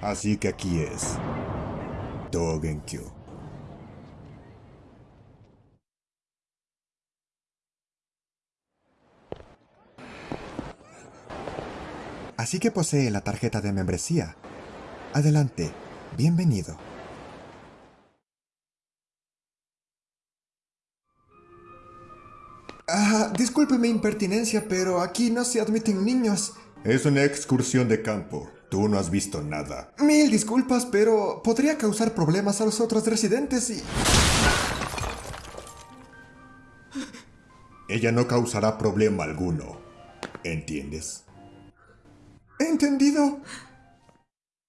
Así que aquí es. Dogenkyo. Así que posee la tarjeta de membresía. Adelante, bienvenido. Ah, disculpe mi impertinencia, pero aquí no se admiten niños. Es una excursión de campo. Tú no has visto nada. Mil disculpas, pero podría causar problemas a los otros residentes y... Ella no causará problema alguno. ¿Entiendes? Entendido.